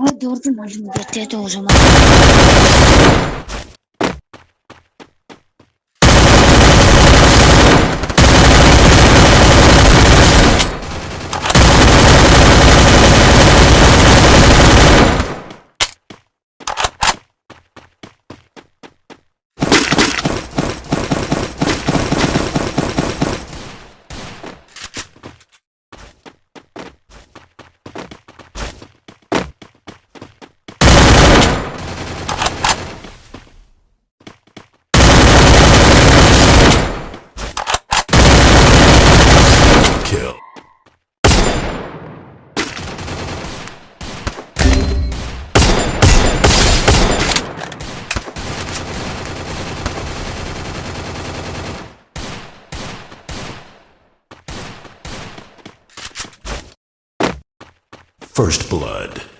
Aa gördüm oğlum getirdi o zaman. First Blood.